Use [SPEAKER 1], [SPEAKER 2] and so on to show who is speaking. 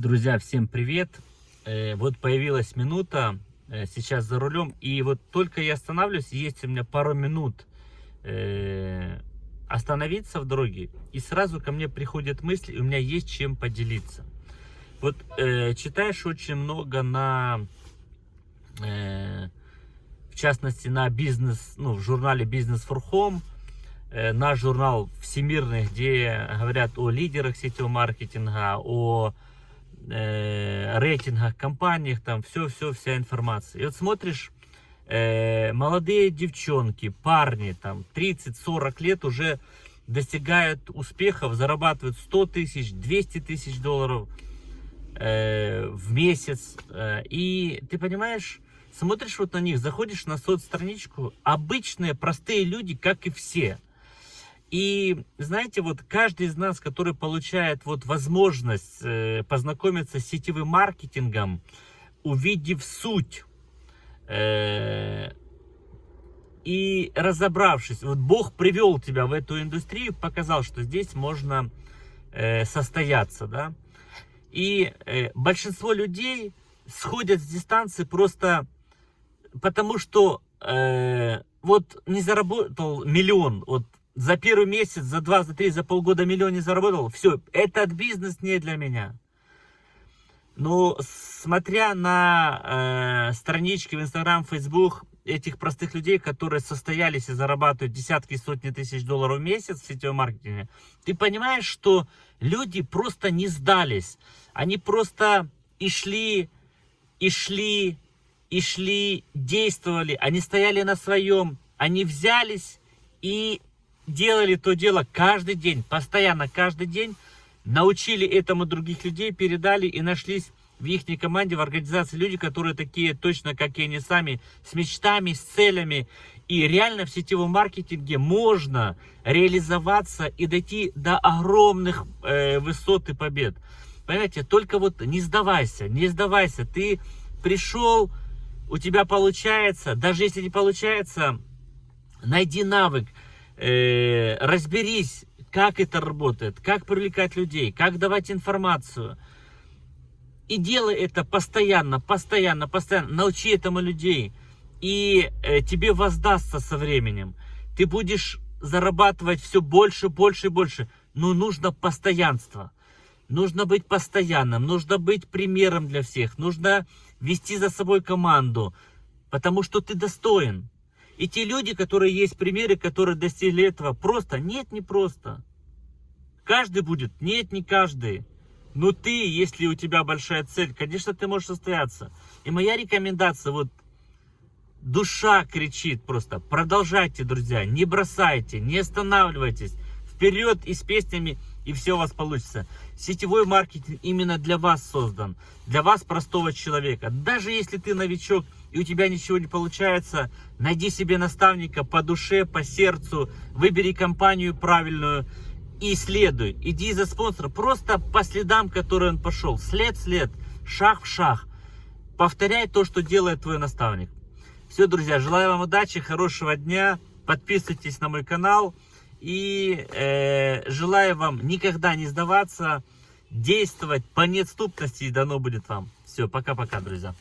[SPEAKER 1] Друзья, всем привет! Э, Вот появилась минута, э, сейчас за рулем, и вот только я останавливаюсь, есть у меня пару минут э, остановиться в дороге, и сразу ко мне приходят мысли, у меня есть чем поделиться. Вот читаешь очень много на, в частности, на бизнес, ну, в журнале Business for Home, наш журнал всемирный, где говорят о лидерах сетевого маркетинга, о э, рейтингах, компаниях, там все-все, вся информация. И вот смотришь, э, молодые девчонки, парни, там 30-40 лет уже достигают успехов, зарабатывают 100 тысяч, 200 тысяч долларов э, в месяц. Э, и ты понимаешь, смотришь вот на них, заходишь на соцстраничку, обычные, простые люди, как и все. И знаете, вот каждый из нас, который получает вот возможность э, познакомиться с сетевым маркетингом, увидев суть э, и разобравшись, вот Бог привел тебя в эту индустрию, показал, что здесь можно э, состояться, да. И э, большинство людей сходят с дистанции просто потому, что э, вот не заработал миллион, вот за первый месяц, за два, за три, за полгода миллион не заработал, все, этот бизнес не для меня. Но смотря на э, странички в Инстаграм, Фейсбук этих простых людей, которые состоялись и зарабатывают десятки сотни тысяч долларов в месяц в сетевом маркетинге, ты понимаешь, что люди просто не сдались. Они просто и шли, и шли, и шли, действовали. Они стояли на своем. Они взялись и делали то дело каждый день, постоянно каждый день, научили этому других людей, передали и нашлись в их команде, в организации люди, которые такие точно, как и они сами, с мечтами, с целями. И реально в сетевом маркетинге можно реализоваться и дойти до огромных э, высот и побед. Понимаете, только вот не сдавайся, не сдавайся. Ты пришел, у тебя получается, даже если не получается, найди навык, э, разберись, как это работает, как привлекать людей, как давать информацию. И делай это постоянно, постоянно, постоянно. Научи этому людей. И э, тебе воздастся со временем. Ты будешь зарабатывать все больше, больше и больше. Но нужно постоянство. Нужно быть постоянным, нужно быть примером для всех, нужно вести за собой команду, потому что ты достоин. И те люди, которые есть примеры, которые достигли этого, просто, нет, не просто. Каждый будет, нет, не каждый. Но ты, если у тебя большая цель, конечно, ты можешь состояться. И моя рекомендация, вот, душа кричит просто, продолжайте, друзья, не бросайте, не останавливайтесь, вперед и с песнями, и все у вас получится. Сетевой маркетинг именно для вас создан, для вас, простого человека. Даже если ты новичок, и у тебя ничего не получается, найди себе наставника по душе, по сердцу, выбери компанию правильную, и следуй. Иди за спонсора, просто по следам, которые он пошел. След след, шаг в шаг. Повторяй то, что делает твой наставник. Все, друзья, желаю вам удачи, хорошего дня. Подписывайтесь на мой канал. И э, желаю вам никогда не сдаваться, действовать по неотступности, и дано будет вам. Все, пока-пока, друзья.